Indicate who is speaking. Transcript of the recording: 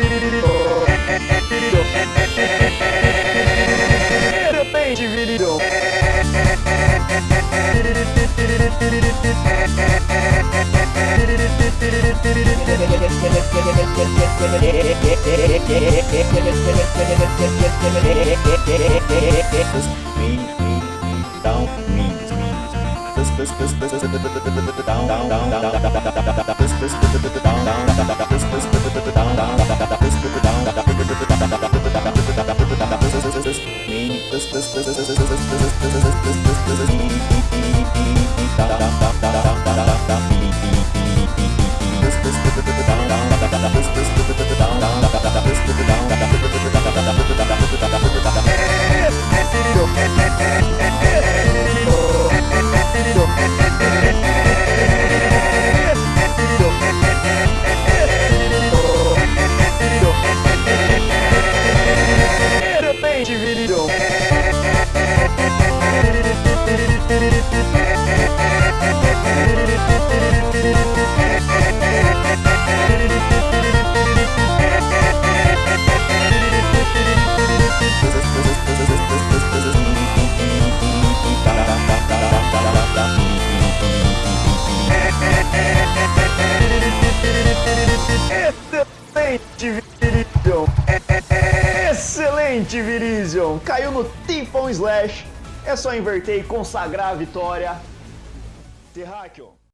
Speaker 1: Viridão. Excelente Viridão. down down down Excelente, Virizon. Excelente, Virizon. Caiu no Tifon Slash. É só inverter e consagrar a vitória. Terráqueo.